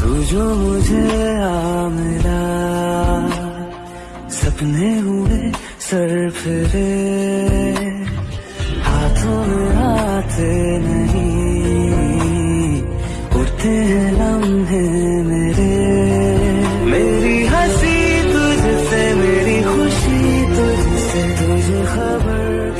तू जो मुझे आ मिला सपने हुए सर फिरे, हाथों में आते नहीं उठते हैं लम्हे मेरे। मेरी हँसी तुझसे, मेरी खुशी तुझसे, तुझे खबर